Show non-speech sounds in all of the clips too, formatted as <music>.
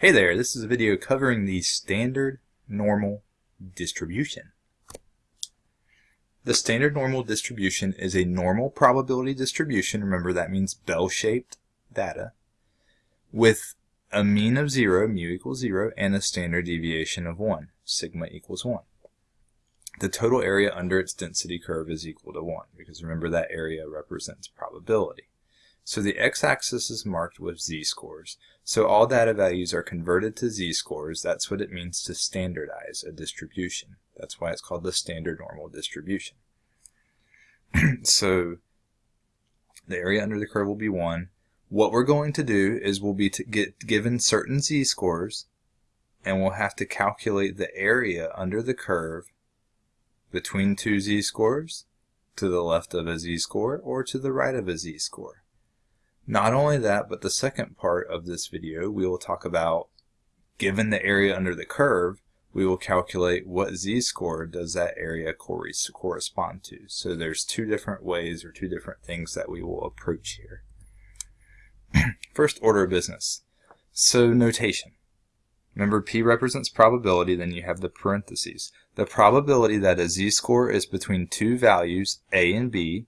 Hey there, this is a video covering the standard normal distribution. The standard normal distribution is a normal probability distribution, remember that means bell-shaped data, with a mean of 0, mu equals 0, and a standard deviation of 1, sigma equals 1. The total area under its density curve is equal to 1, because remember that area represents probability. So the x-axis is marked with z-scores. So all data values are converted to z-scores. That's what it means to standardize a distribution. That's why it's called the standard normal distribution. <clears throat> so the area under the curve will be 1. What we're going to do is we'll be get given certain z-scores and we'll have to calculate the area under the curve between two z-scores to the left of a z-score or to the right of a z-score. Not only that, but the second part of this video, we will talk about, given the area under the curve, we will calculate what z-score does that area correspond to. So there's two different ways or two different things that we will approach here. <clears throat> First order of business. So notation. Remember P represents probability, then you have the parentheses. The probability that a z-score is between two values, A and B,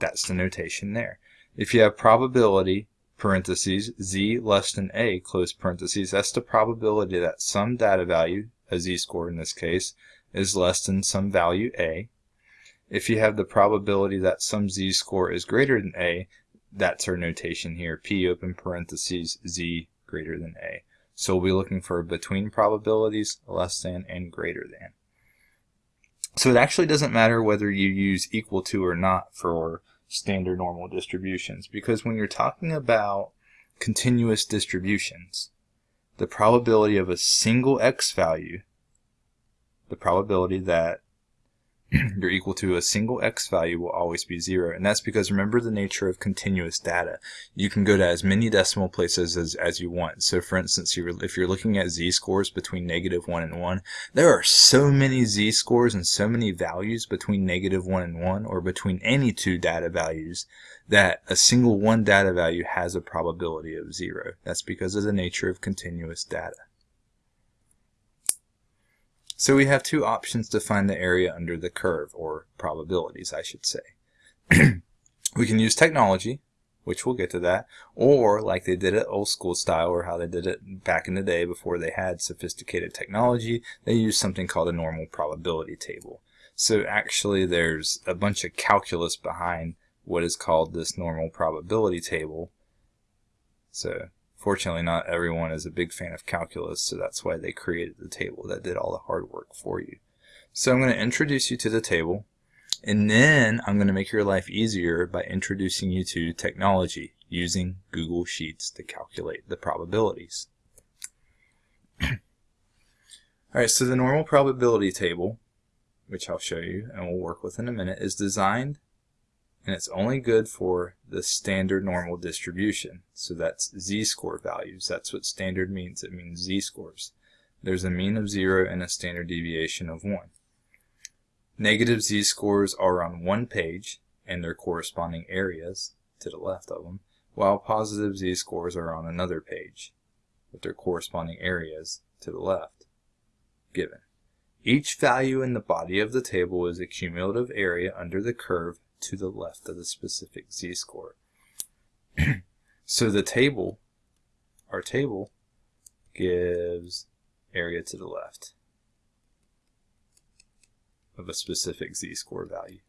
that's the notation there. If you have probability, parentheses, z less than a, close parentheses, that's the probability that some data value, a z-score in this case, is less than some value a. If you have the probability that some z-score is greater than a, that's our notation here, p open parentheses, z greater than a. So we'll be looking for between probabilities, less than and greater than. So it actually doesn't matter whether you use equal to or not for standard normal distributions because when you're talking about continuous distributions, the probability of a single x value, the probability that you're equal to a single x value will always be zero. And that's because remember the nature of continuous data. You can go to as many decimal places as, as you want. So for instance, if you're looking at z-scores between negative 1 and 1, there are so many z-scores and so many values between negative 1 and 1 or between any two data values that a single one data value has a probability of zero. That's because of the nature of continuous data. So we have two options to find the area under the curve, or probabilities, I should say. <clears throat> we can use technology, which we'll get to that, or like they did it old school style, or how they did it back in the day before they had sophisticated technology, they used something called a normal probability table. So actually there's a bunch of calculus behind what is called this normal probability table. So Fortunately, not everyone is a big fan of calculus, so that's why they created the table that did all the hard work for you. So I'm going to introduce you to the table, and then I'm going to make your life easier by introducing you to technology using Google Sheets to calculate the probabilities. <clears throat> Alright, so the normal probability table, which I'll show you and we'll work with in a minute, is designed and it's only good for the standard normal distribution. So that's z-score values. That's what standard means. It means z-scores. There's a mean of 0 and a standard deviation of 1. Negative z-scores are on one page and their corresponding areas to the left of them, while positive z-scores are on another page with their corresponding areas to the left given. Each value in the body of the table is a cumulative area under the curve to the left of the specific z-score. <clears throat> so the table, our table, gives area to the left of a specific z-score value.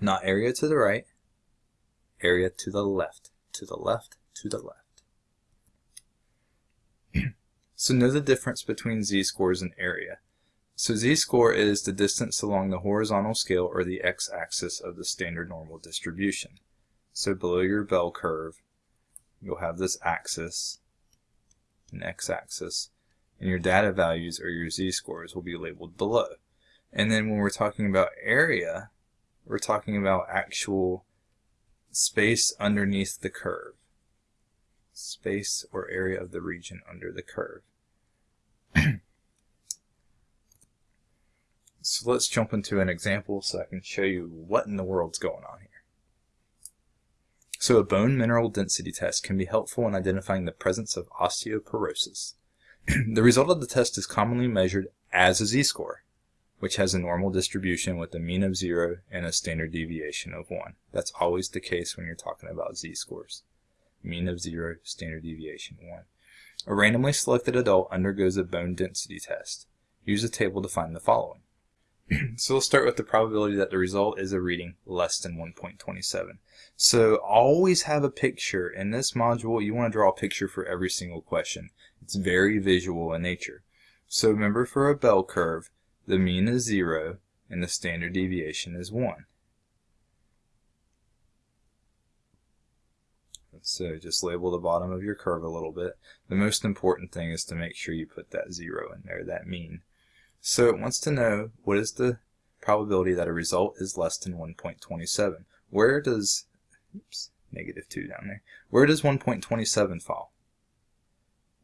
Not area to the right, area to the left, to the left, to the left. <clears throat> so know the difference between z-scores and area. So z-score is the distance along the horizontal scale or the x-axis of the standard normal distribution. So below your bell curve, you'll have this axis, an x-axis, and your data values or your z-scores will be labeled below. And then when we're talking about area, we're talking about actual space underneath the curve. Space or area of the region under the curve. <clears throat> So let's jump into an example so I can show you what in the world's going on here. So a bone mineral density test can be helpful in identifying the presence of osteoporosis. <clears throat> the result of the test is commonly measured as a z-score, which has a normal distribution with a mean of 0 and a standard deviation of 1. That's always the case when you're talking about z-scores. Mean of 0, standard deviation 1. A randomly selected adult undergoes a bone density test. Use a table to find the following. <clears throat> so we'll start with the probability that the result is a reading less than 1.27. So always have a picture. In this module, you want to draw a picture for every single question. It's very visual in nature. So remember for a bell curve, the mean is 0 and the standard deviation is 1. So just label the bottom of your curve a little bit. The most important thing is to make sure you put that 0 in there, that mean. So it wants to know what is the probability that a result is less than 1.27. Where does, oops, negative 2 down there, where does 1.27 fall?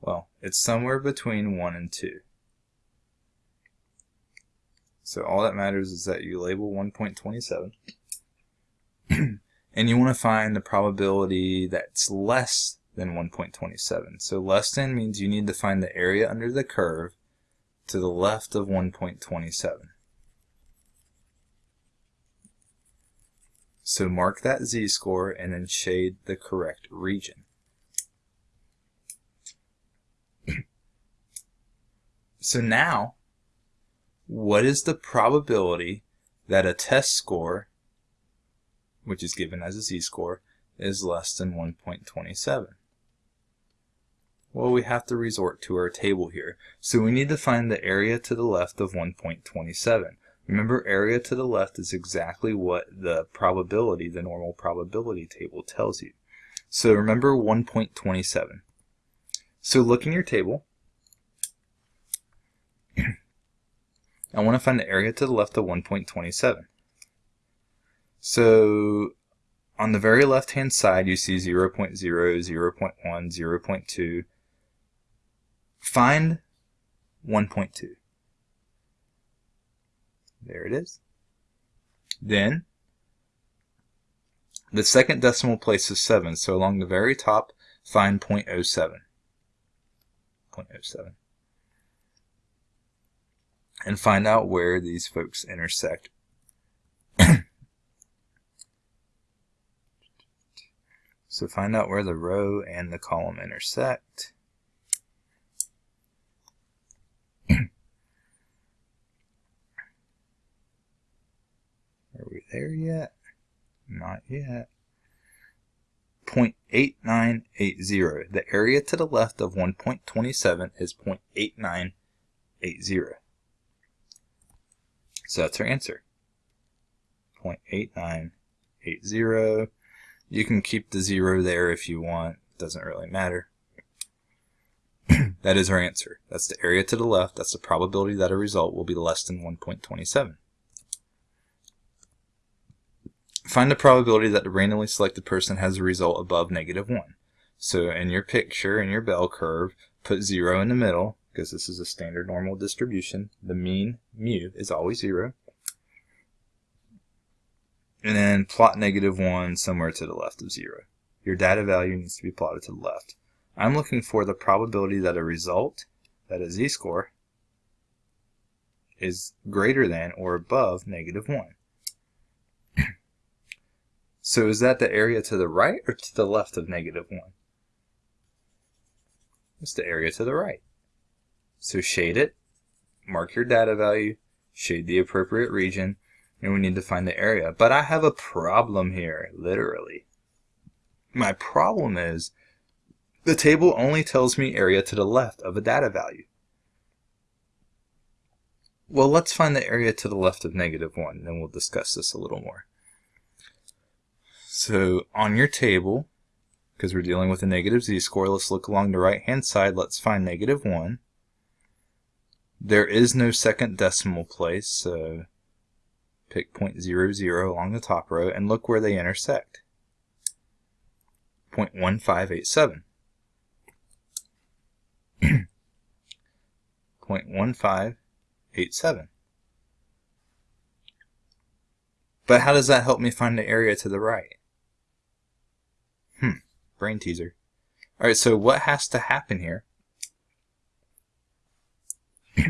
Well, it's somewhere between 1 and 2. So all that matters is that you label 1.27 <clears throat> and you want to find the probability that's less than 1.27. So less than means you need to find the area under the curve to the left of 1.27. So mark that z-score and then shade the correct region. <clears throat> so now, what is the probability that a test score, which is given as a z-score, is less than 1.27? Well, we have to resort to our table here. So we need to find the area to the left of 1.27. Remember, area to the left is exactly what the probability, the normal probability table tells you. So remember 1.27. So look in your table. <clears throat> I want to find the area to the left of 1.27. So on the very left hand side you see 0, 0.0, 0 0.1, 0 0.2, Find 1.2. There it is. Then, the second decimal place is 7, so along the very top, find 0.07. 0.07. And find out where these folks intersect. <coughs> so find out where the row and the column intersect. There yet? Not yet. 0.8980. The area to the left of 1.27 is 0.8980. So that's our answer. 0.8980. You can keep the zero there if you want. Doesn't really matter. <clears throat> that is our answer. That's the area to the left. That's the probability that a result will be less than 1.27. Find the probability that the randomly selected person has a result above negative 1. So in your picture, in your bell curve, put 0 in the middle, because this is a standard normal distribution. The mean, mu, is always 0. And then plot negative 1 somewhere to the left of 0. Your data value needs to be plotted to the left. I'm looking for the probability that a result, that a z-score, is greater than or above negative 1. So is that the area to the right or to the left of negative 1? It's the area to the right. So shade it, mark your data value, shade the appropriate region, and we need to find the area. But I have a problem here, literally. My problem is the table only tells me area to the left of a data value. Well, let's find the area to the left of negative 1, and then we'll discuss this a little more. So on your table, because we're dealing with a negative z-score, let's look along the right-hand side. Let's find negative 1. There is no second decimal place, so pick 0.00 along the top row, and look where they intersect. 0.1587. <clears throat> 0.1587. But how does that help me find the area to the right? Brain teaser. Alright, so what has to happen here <clears throat>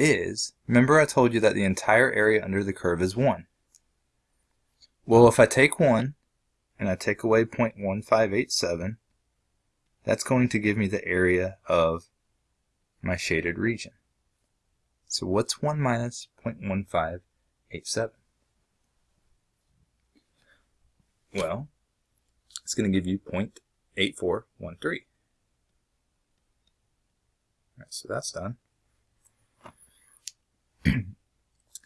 is, remember I told you that the entire area under the curve is 1. Well, if I take 1 and I take away 0.1587, that's going to give me the area of my shaded region. So what's 1 minus 0.1587? Well, it's going to give you 0.8413. Right, so that's done. <clears throat>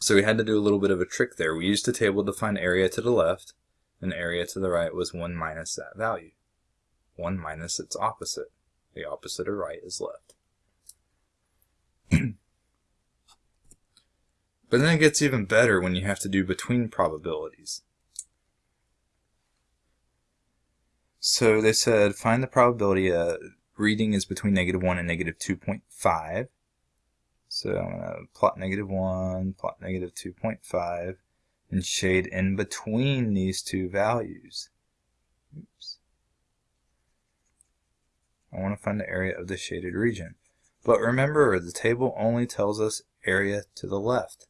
so we had to do a little bit of a trick there. We used a table to find area to the left, and area to the right was 1 minus that value. 1 minus its opposite. The opposite of right is left. <clears throat> but then it gets even better when you have to do between probabilities. So they said find the probability a reading is between negative 1 and negative 2.5. So I'm going to plot negative 1, plot negative 2.5, and shade in between these two values. Oops. I want to find the area of the shaded region. But remember, the table only tells us area to the left.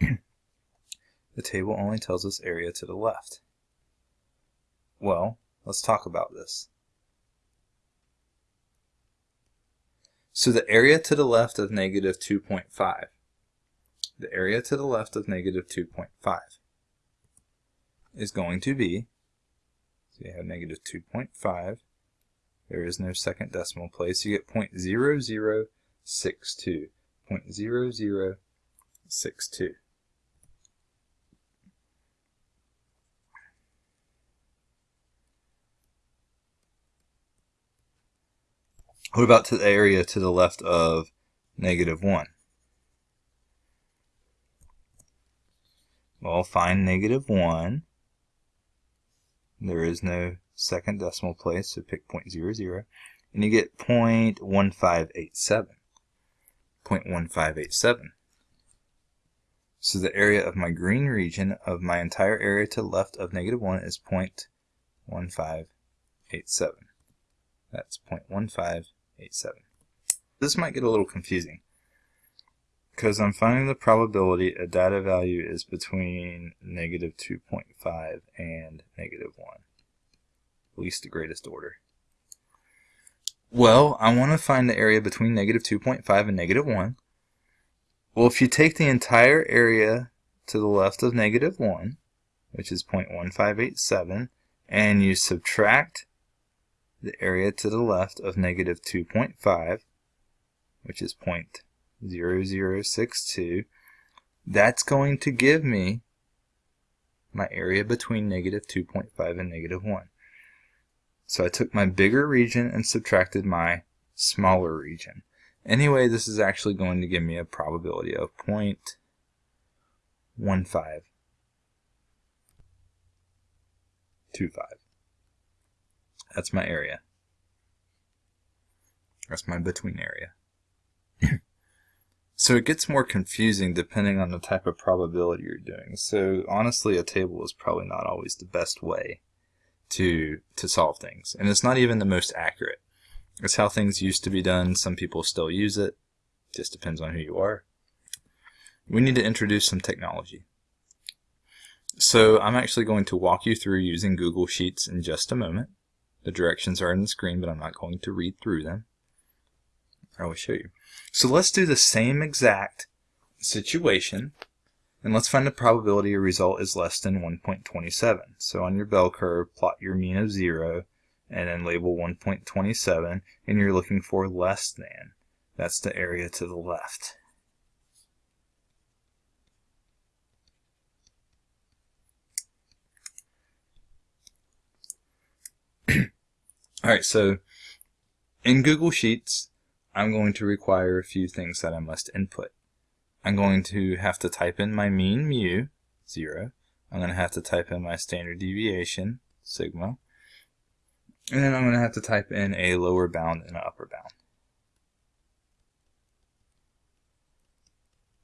<clears throat> the table only tells us area to the left. Well, let's talk about this. So the area to the left of negative 2.5, the area to the left of negative 2.5 is going to be, so you have negative 2.5, there is no second decimal place, you get 0.0062, 0.0062. What about to the area to the left of negative 1? Well, find negative 1. There is no second decimal place, so pick 0.00. And you get 0.1587. 0.1587. So the area of my green region of my entire area to the left of negative 1 is 0.1587. That's 0.1587. This might get a little confusing because I'm finding the probability a data value is between negative 2.5 and negative 1. At least to greatest order. Well, I want to find the area between negative 2.5 and negative 1. Well, if you take the entire area to the left of negative 1, which is 0.1587, and you subtract the area to the left of negative 2.5, which is 0.0062, that's going to give me my area between negative 2.5 and negative 1. So I took my bigger region and subtracted my smaller region. Anyway, this is actually going to give me a probability of 0.1525. That's my area. That's my between area. <laughs> so it gets more confusing depending on the type of probability you're doing. So honestly, a table is probably not always the best way to to solve things. And it's not even the most accurate. It's how things used to be done. Some people still use it. Just depends on who you are. We need to introduce some technology. So I'm actually going to walk you through using Google Sheets in just a moment. The directions are on the screen, but I'm not going to read through them. I will show you. So let's do the same exact situation, and let's find the probability a result is less than 1.27. So on your bell curve, plot your mean of 0, and then label 1.27, and you're looking for less than. That's the area to the left. Alright, so in Google Sheets, I'm going to require a few things that I must input. I'm going to have to type in my mean mu, 0. I'm going to have to type in my standard deviation, sigma. And then I'm going to have to type in a lower bound and an upper bound.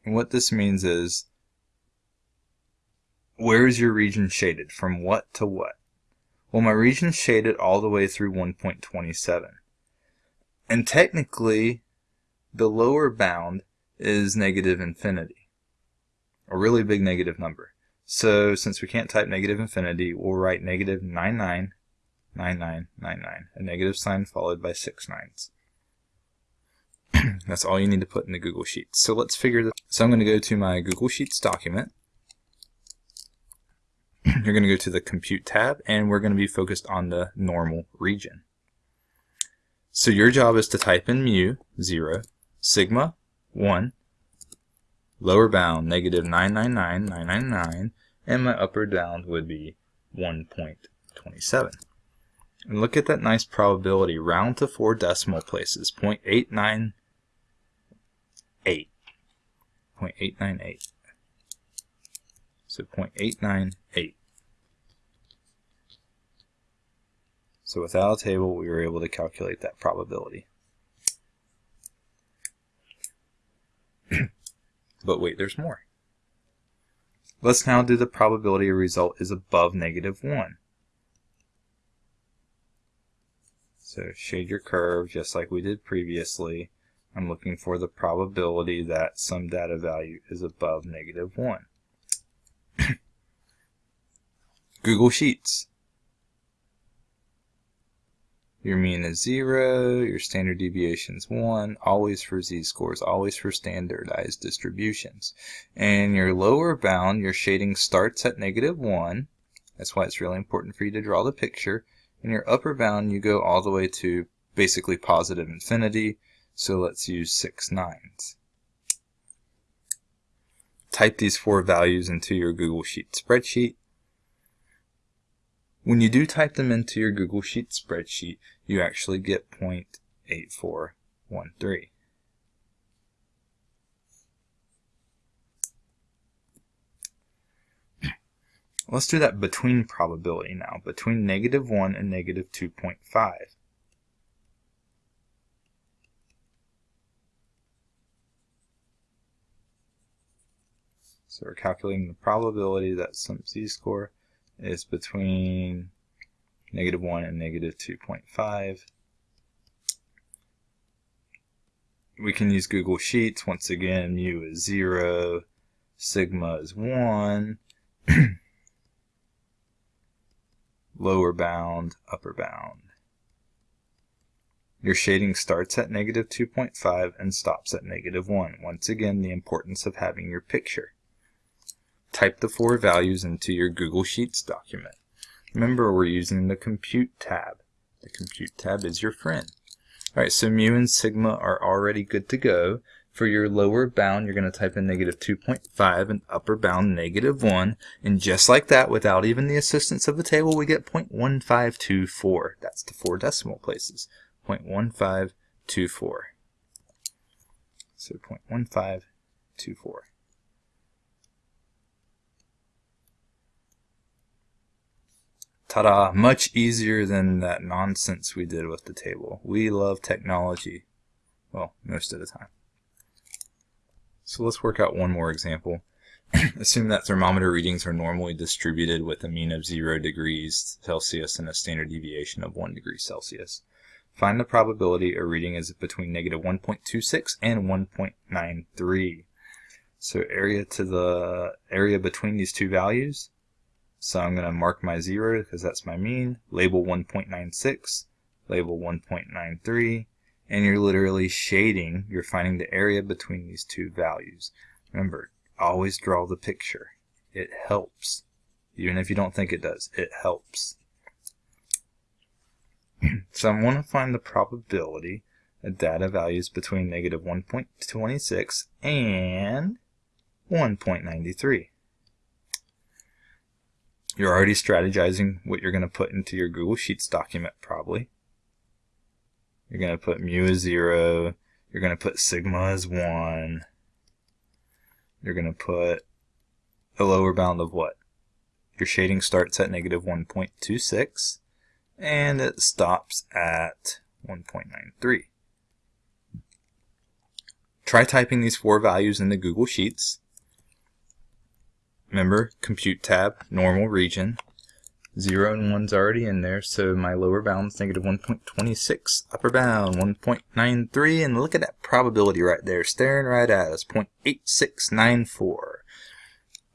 And what this means is, where is your region shaded? From what to what? Well, my region's shaded all the way through 1.27. And technically, the lower bound is negative infinity, a really big negative number. So since we can't type negative infinity, we'll write negative 999999, a negative sign followed by six nines. <clears throat> That's all you need to put in the Google Sheets. So let's figure this. So I'm going to go to my Google Sheets document. You're going to go to the Compute tab, and we're going to be focused on the normal region. So your job is to type in mu, 0, sigma, 1, lower bound, negative 999,999, and my upper bound would be 1.27. And look at that nice probability, round to four decimal places, 0.898. 0.898. So 0.898. So without a table, we were able to calculate that probability. <clears throat> but wait, there's more. Let's now do the probability a result is above negative 1. So shade your curve just like we did previously. I'm looking for the probability that some data value is above negative 1. <coughs> Google Sheets. Your mean is 0, your standard deviation is 1, always for z-scores, always for standardized distributions. And your lower bound, your shading starts at negative 1. That's why it's really important for you to draw the picture. And your upper bound, you go all the way to basically positive infinity. So let's use 6 nines. Type these four values into your Google Sheet spreadsheet. When you do type them into your Google Sheet spreadsheet, you actually get 0.8413. Let's do that between probability now, between negative 1 and negative 2.5. So we're calculating the probability that some z-score is between negative 1 and negative 2.5. We can use Google Sheets. Once again, mu is 0, sigma is 1, <clears throat> lower bound, upper bound. Your shading starts at negative 2.5 and stops at negative 1. Once again, the importance of having your picture type the four values into your Google Sheets document. Remember, we're using the Compute tab. The Compute tab is your friend. Alright, so mu and sigma are already good to go. For your lower bound, you're going to type in negative 2.5 and upper bound negative 1. And just like that, without even the assistance of the table, we get 0.1524. That's the four decimal places. 0.1524. So 0.1524. Ta-da! Much easier than that nonsense we did with the table. We love technology. Well, most of the time. So let's work out one more example. <clears throat> Assume that thermometer readings are normally distributed with a mean of 0 degrees Celsius and a standard deviation of 1 degree Celsius. Find the probability a reading is between negative 1.26 and 1.93. So area to the area between these two values so I'm going to mark my 0 because that's my mean, label 1.96, label 1.93, and you're literally shading, you're finding the area between these two values. Remember, always draw the picture. It helps. Even if you don't think it does, it helps. <clears throat> so I want to find the probability of data values between negative 1.26 and 1.93. You're already strategizing what you're going to put into your Google Sheets document probably. You're going to put mu as 0. You're going to put sigma as 1. You're going to put a lower bound of what? Your shading starts at negative 1.26 and it stops at 1.93. Try typing these four values into Google Sheets Remember, Compute tab, normal region. 0 and 1's already in there, so my lower bound's negative 1.26, upper bound 1.93, and look at that probability right there, staring right at us, 0.8694.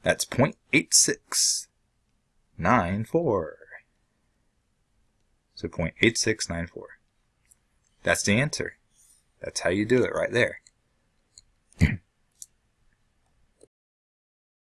That's 0.8694. So 0.8694. That's the answer. That's how you do it right there.